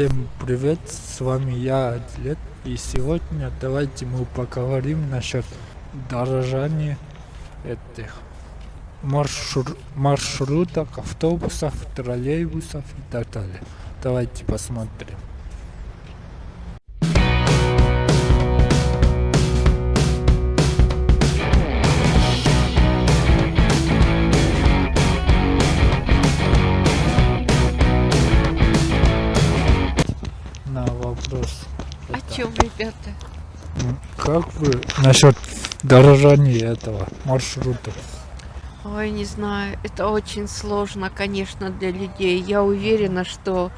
Всем привет, с вами я, Адлет, и сегодня давайте мы поговорим насчет дорожания этих маршру маршруток, автобусов, троллейбусов и так далее. Давайте посмотрим. Чем, ребята? Как вы насчет дорожания этого маршрута? Ой, не знаю, это очень сложно, конечно, для людей. Я уверена, что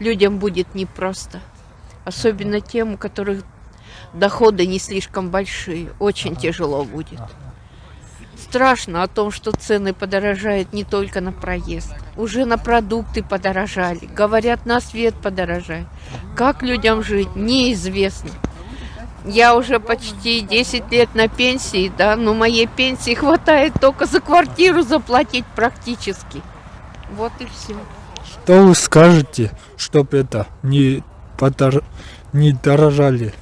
людям будет непросто. Особенно тем, у которых доходы не слишком большие. Очень тяжело будет. Страшно о том, что цены подорожают не только на проезд. Уже на продукты подорожали. Говорят, на свет подорожает. Как людям жить, неизвестно. Я уже почти 10 лет на пенсии, да, но моей пенсии хватает только за квартиру заплатить практически. Вот и все. Что вы скажете, чтобы это не, подор... не дорожали?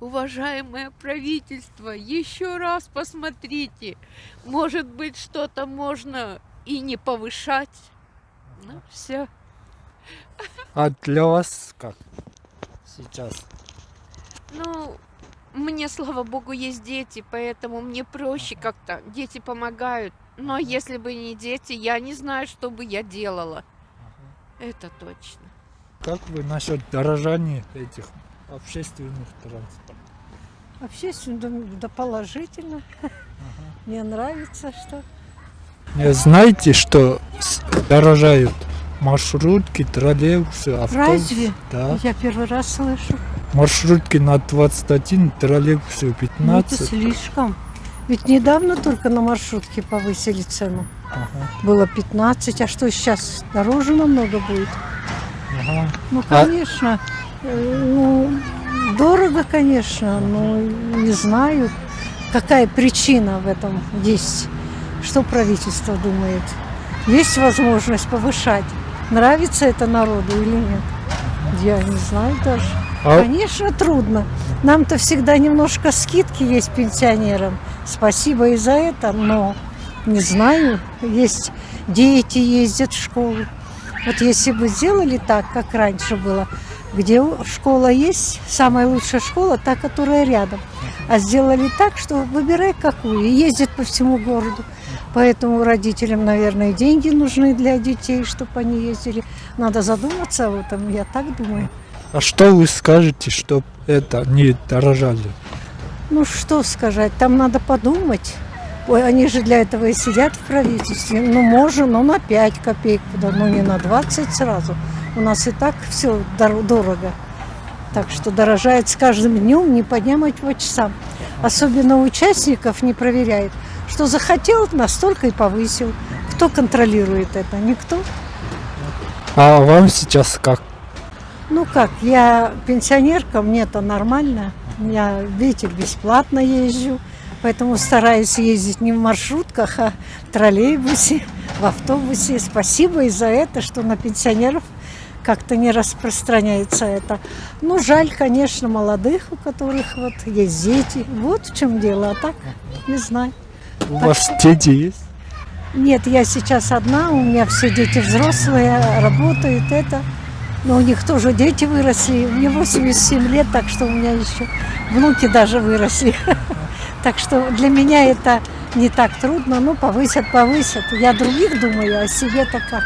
Уважаемое правительство, еще раз посмотрите. Может быть, что-то можно и не повышать. Ну, все. А для вас как сейчас? Ну, мне, слава богу, есть дети, поэтому мне проще как-то. Дети помогают. Но если бы не дети, я не знаю, что бы я делала. Это точно. Как вы насчет дорожания этих общественных транспортов? Общественно, да, положительно. Мне нравится, что Не знаете, что дорожают маршрутки, троллейбусы, автобусы? Разве? Да. я первый раз слышу. Маршрутки на 21, троллейбусы Ну, это 15. слишком. Ведь недавно только на маршрутке повысили цену. Ага, Было 15, а что сейчас? Дороже намного будет. ага. Ну, А- конечно. э, Ну, дорого, конечно, но не знаю, какая причина в этом есть. Что правительство думает? Есть возможность повышать? Нравится это народу или нет? Я не знаю даже. А- Конечно, трудно. Нам-то всегда немножко скидки есть пенсионерам. Спасибо и за это, но не знаю, есть дети ездят в школу. Вот если бы сделали так, как раньше было, где школа есть, самая лучшая школа, та, которая рядом. А сделали так, что выбирай какую, и ездят по всему городу. Поэтому родителям, наверное, деньги нужны для детей, чтобы они ездили. Надо задуматься об этом, я так думаю. А что вы скажете, чтобы это не дорожали? Ну что сказать, там надо подумать. Ой, они же для этого и сидят в правительстве. Ну, можно, но на 5 копеек, но не на 20 сразу. У нас и так все дорого. Так что дорожает с каждым днем не по дням, а по часам. Особенно участников не проверяет. Что захотел, настолько и повысил. Кто контролирует это? Никто. А вам сейчас как? Ну как, я пенсионерка, мне это нормально. Я, видите, бесплатно езжу. Поэтому стараюсь ездить не в маршрутках, а в троллейбусе, в автобусе. Спасибо и за это, что на пенсионеров как-то не распространяется это. Ну, жаль, конечно, молодых, у которых вот есть дети. Вот в чем дело, а так не знаю. У вас дети есть? Нет, я сейчас одна, у меня все дети взрослые, работают это. Но у них тоже дети выросли. Мне 87 лет, так что у меня еще внуки даже выросли. Так что для меня это не так трудно. Ну, повысят, повысят. Я других думаю, а себе-то как?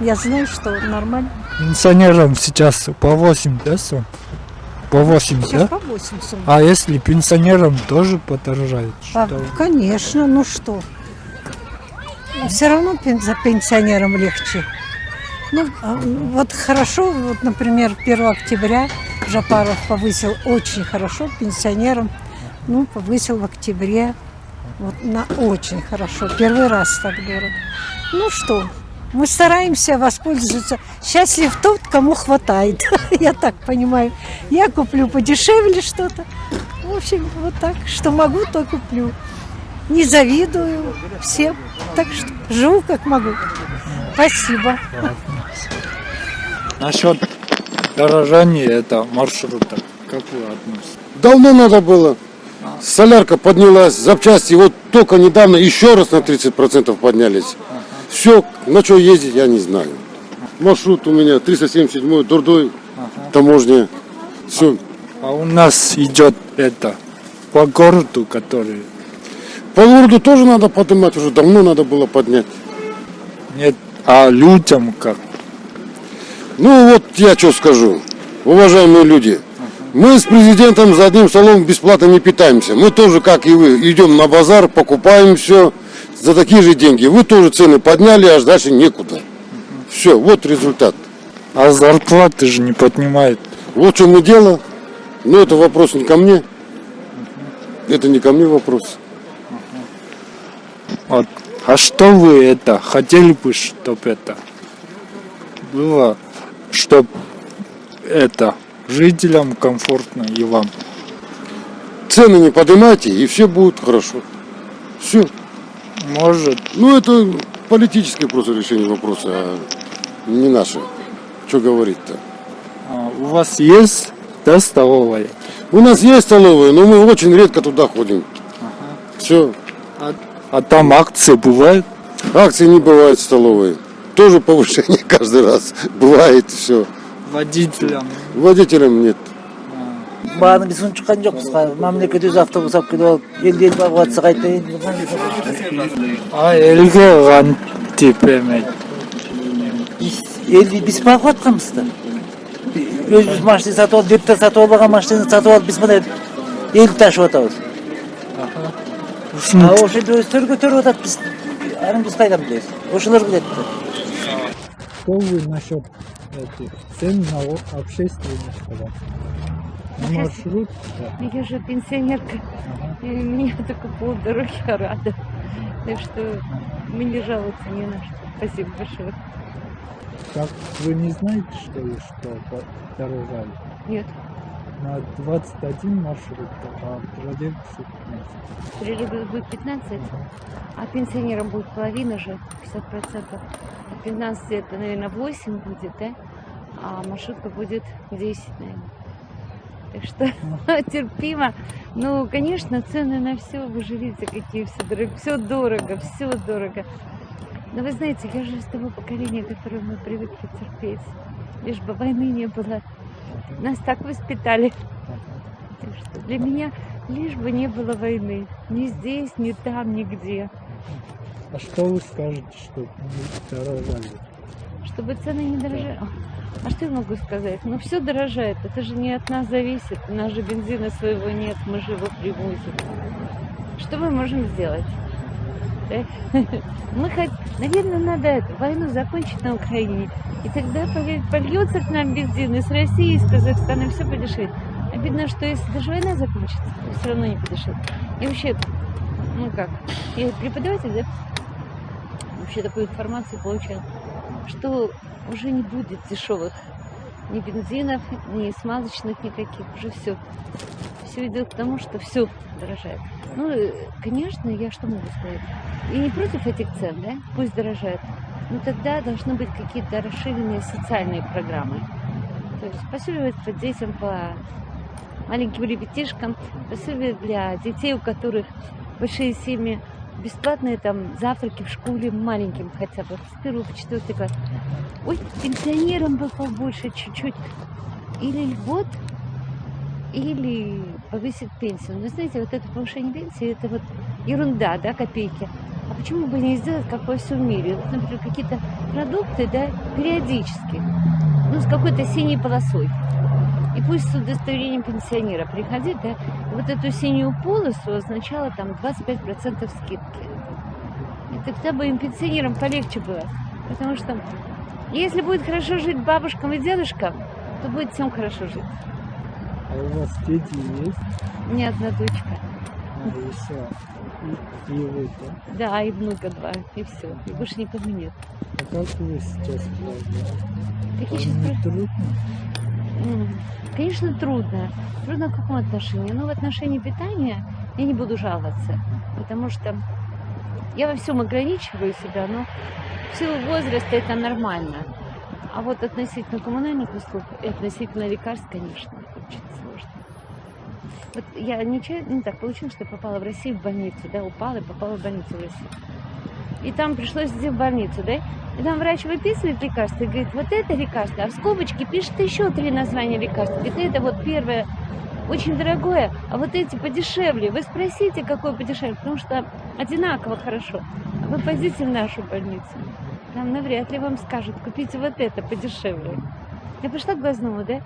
Я знаю, что нормально. Пенсионерам сейчас по 8, да, сум? По 8, Сейчас да? по 8 сумм. А если пенсионерам тоже подорожает? А, Что? конечно, ну что? Все равно за пенсионерам легче. Ну, а, вот хорошо, вот, например, 1 октября Жапаров повысил очень хорошо пенсионерам. Ну, повысил в октябре. Вот на очень хорошо. Первый раз так дорого. Ну что, мы стараемся воспользоваться. Счастлив тот, кому хватает. Я так понимаю. Я куплю подешевле что-то. В общем, вот так. Что могу, то куплю. Не завидую всем. Так что живу как могу. Спасибо. Насчет дорожание это маршрута. Как вы относитесь? Давно надо было. Солярка поднялась, запчасти вот только недавно еще раз на 30% поднялись. Все, на что ездить, я не знаю. Маршрут у меня 377 Дурдой, таможня. Все. А у нас идет это по городу, который По городу тоже надо поднимать, уже давно надо было поднять. нет, а людям как? Ну вот я что скажу, уважаемые люди. Мы с президентом за одним столом бесплатно не питаемся. Мы тоже, как и вы, идем на базар, покупаем все за такие же деньги. Вы тоже цены подняли, аж дальше некуда. Все, вот результат. А зарплаты же не поднимает. Вот в чем и дело. Но это вопрос не ко мне. Это не ко мне вопрос. Вот. А что вы это хотели бы, чтобы это было, чтобы это жителям комфортно и вам? Цены не поднимайте, и все будет хорошо. Все. Может, Ну это политическое просто решение вопроса, а не наше. Что говорить-то? а, у вас есть да, столовая? У нас есть столовые, но мы очень редко туда ходим. Все. А, а там акции бывают? Акций не бывает в столовой. Тоже повышение каждый раз. Бывает все. Водителям. Водителям нет. бағана біз күн шыққан жоқпыз қа- мемлекет өзі автобус алып келіп алып елді елді бағып жатса қайтайын. А элге кантип эме елді біз бағып жатқанбыз да. Өзіміз машина сатып алып депутат сатып алып алған машинаны сатып алып біз мына елді ташып жатамыз а ошол жерде өздері көтеріп жатады біз аны біз қайдан білеміз ошолар біледі. Да Что вы насчет этих цен на о- общественный транспорт? На маршрут? Да. Я же пенсионерка, и меня только полдороги рада. Так что мы не жалуются ни на что. Спасибо большое. Как вы не знаете, что ли, что подорожали? Нет, На 21 маршрут, а троллейбусы 15. троллейбус будет 15, а пенсионерам будет половина же, 50%. А 15 это, наверное, 8 будет, да? А маршрутка будет 10, наверное. Так что терпимо. Ну, конечно, цены на все, вы же видите, какие все дорого. Все дорого, все дорого. Но вы знаете, я же из того поколения, которое мы привыкли терпеть. Лишь бы войны не было. Нас так воспитали. Так что для меня лишь бы не было войны. Ни здесь, ни там, нигде. А что вы скажете, что дорожали? Чтобы цены не дорожали. А что я могу сказать? Ну, все дорожает. Это же не от нас зависит. У нас же бензина своего нет, мы же его привозим. Что мы можем сделать? Мы хоть, наверное, надо эту войну закончить на Украине. И тогда польется к нам бензин из России, из Казахстана, все подешевеет. Обидно, что если даже война закончится, то все равно не подешевеет. И вообще, ну как, я преподаватель, да? Вообще такую информацию получаю, что уже не будет дешевых ни бензинов, ни смазочных никаких, уже все. Все идет к тому, что все дорожает. Ну, э, конечно, я что могу сказать? И не против этих цен, да? Пусть дорожает. Но тогда должны быть какие-то расширенные социальные программы. То есть пособие по детям, по маленьким ребятишкам, пособие для детей, у которых большие семьи, бесплатные там завтраки в школе маленьким хотя бы, с первого по четвертый класс. Ой, пенсионерам бы побольше чуть-чуть. Или льгот, или повысить пенсию. Но знаете, вот это повышение пенсии, это вот ерунда, да, копейки. А почему бы не сделать, как во всем мире? Вот, например, какие-то продукты, да, периодически, ну, с какой-то синей полосой. И пусть с удостоверением пенсионера приходить, да, вот эту синюю полосу означало там 25% скидки. И тогда бы им пенсионерам полегче было. Потому что если будет хорошо жить бабушкам и дедушкам, то будет всем хорошо жить. А у вас дети есть? Меня одна дочка. А, еще. И, и вы, да? И внука два, и все. И больше никого нет. А как вы сейчас справляетесь? Какие Вам сейчас трудно? Конечно, трудно. Трудно в каком отношении? Ну, в отношении питания я не буду жаловаться, потому что я во всем ограничиваю себя, но в силу возраста это нормально. А вот относительно коммунальных услуг и относительно лекарств, конечно, очень сложно. Вот я нечаянно, ну так получилось, что попала в Россию в больницу, да, упала и попала в больницу в Россию. И там пришлось идти в больницу, да, и там врач выписывает лекарство и говорит, вот это лекарство, а в скобочке пишет еще три названия лекарства. Говорит, это вот первое очень дорогое, а вот эти подешевле. Вы спросите, какое подешевле, потому что одинаково хорошо. А вы пойдите в нашу больницу, там навряд ли вам скажут, купите вот это подешевле. Я пришла к глазному, да?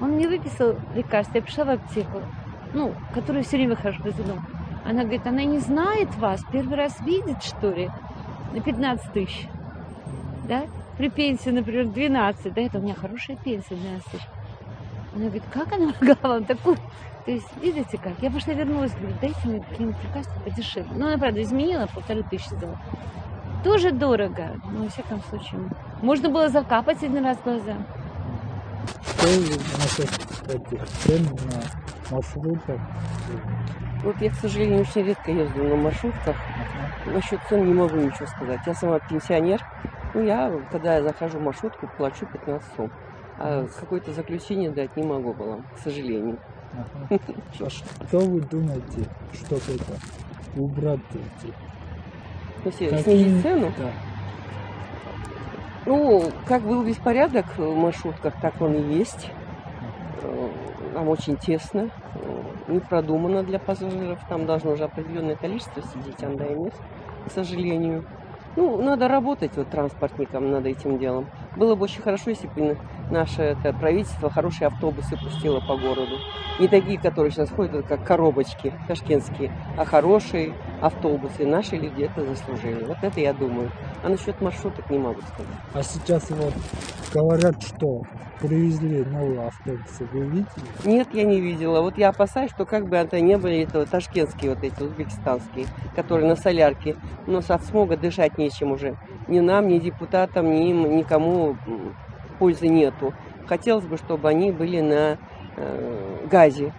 Он мне выписал лекарство, я пришла в аптеку, ну, которую все время хожу к глазному. Она говорит, она не знает вас, первый раз видит, что ли, на 15 тысяч, да? При пенсии, например, 12, да, это у меня хорошая пенсия, 12 тысяч. Она говорит, как она могла вам такую? То есть, видите как? Я пошла вернулась, говорю, дайте мне какие-нибудь лекарства подешевле. Ну, она, правда, изменила, полторы тысячи сделала. Тоже дорого, но, во всяком случае. Можно было закапать один раз глаза. Что насчет этих цен на маршрутах? Вот я, к сожалению, очень редко езжу на маршрутках. Насчет цен не могу ничего сказать. Я сама пенсионер. Ну, я, когда я захожу в маршрутку, плачу 15 сом. А какое-то заключение дать не могу было, к сожалению. Ага. А что вы думаете, чтобы это убрать эти? Какие- снизить цену, Да. Ну, как был беспорядок в маршрутках, так он и есть. Э, Нам очень тесно, э, не продумано для пассажиров. Там должно уже определенное количество сидеть, а да и нет, к сожалению. Ну, надо работать вот транспортникам над этим делом. Было бы очень хорошо, если бы наше это, правительство хорошие автобусы пустило по городу. Не такие, которые сейчас ходят, как коробочки ташкентские, а хорошие автобусы. Наши люди это заслужили. Вот это я думаю. А насчет маршруток не могу сказать. А сейчас вот говорят, что привезли новые автобусы. Вы видели? Нет, я не видела. Вот я опасаюсь, что как бы это не были это ташкентские вот эти, узбекистанские, которые на солярке. У нас от смога дышать нечем уже. Ни нам, ни депутатам, ни им, никому пользы нету. Хотелось бы, чтобы они были на э, газе.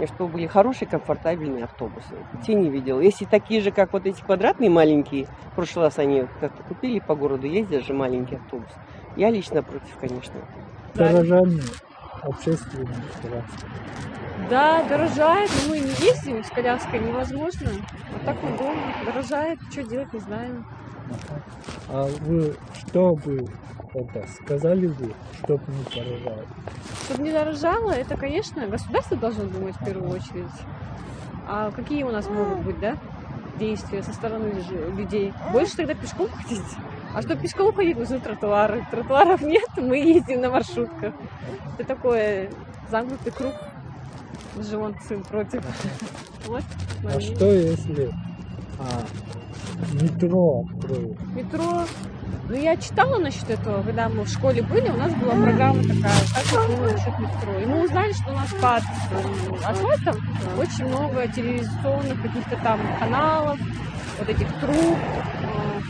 И чтобы были хорошие, комфортабельные автобусы. Те не видела. Если такие же, как вот эти квадратные маленькие, в прошлый раз они как-то купили по городу, ездят же маленький автобус. Я лично против, конечно. Дорожание общественного транспорта. Да, дорожает, но мы не ездим, с коляской невозможно. А так удобно, дорожает, что делать, не знаем. А вы что бы это сказали бы, чтобы не дорожало? Чтобы не дорожало, это, конечно, государство должно думать в первую очередь. А какие у нас могут быть, да, действия со стороны людей? Больше тогда пешком ходить. А чтобы пешком ходить, нужны тротуары. Тротуаров нет, мы ездим на маршрутках. Это такой замкнутый круг. Же вон сын против. Вот. А что если а, метро откроют? Метро. Ну, я читала насчет этого, когда мы в школе были, у нас была программа такая, как было насчет метро. И мы узнали, что у нас под э, асфальтом очень много телевизионных каких-то там каналов, вот этих труб, э,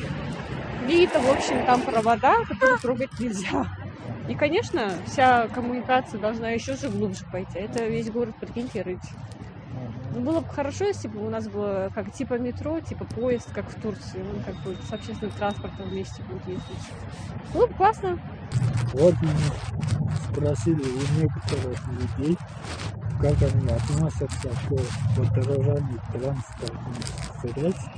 плита, в общем, там провода, которые трогать нельзя. И, конечно, вся коммуникация должна еще же глубже пойти. Это весь город, прикиньте, рыть. Ну, было бы хорошо, если бы у нас было как типа метро, типа поезд, как в Турции. Он как бы с общественным транспортом вместе будет ездить. Было бы классно. Вот мы спросили у некоторых людей, как они относятся к подорожанию транспортных средств.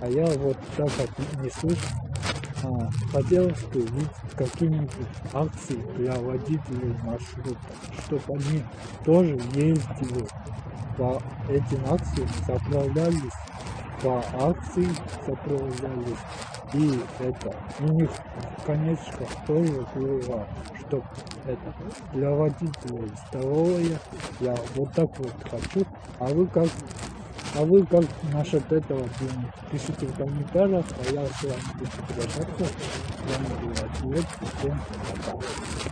А я вот так отнесусь. А, хотелось бы видеть какие-нибудь акции для водителей маршрута, чтобы они тоже ездили по этим акциям, заправлялись по акции, заправлялись. И это у них конечно тоже было, чтобы это для водителей здоровье. Я вот так вот хочу. А вы как а вы как насчет этого думаете? Пишите в комментариях, а я с вами буду прощаться. С вами был Ответ. Всем пока.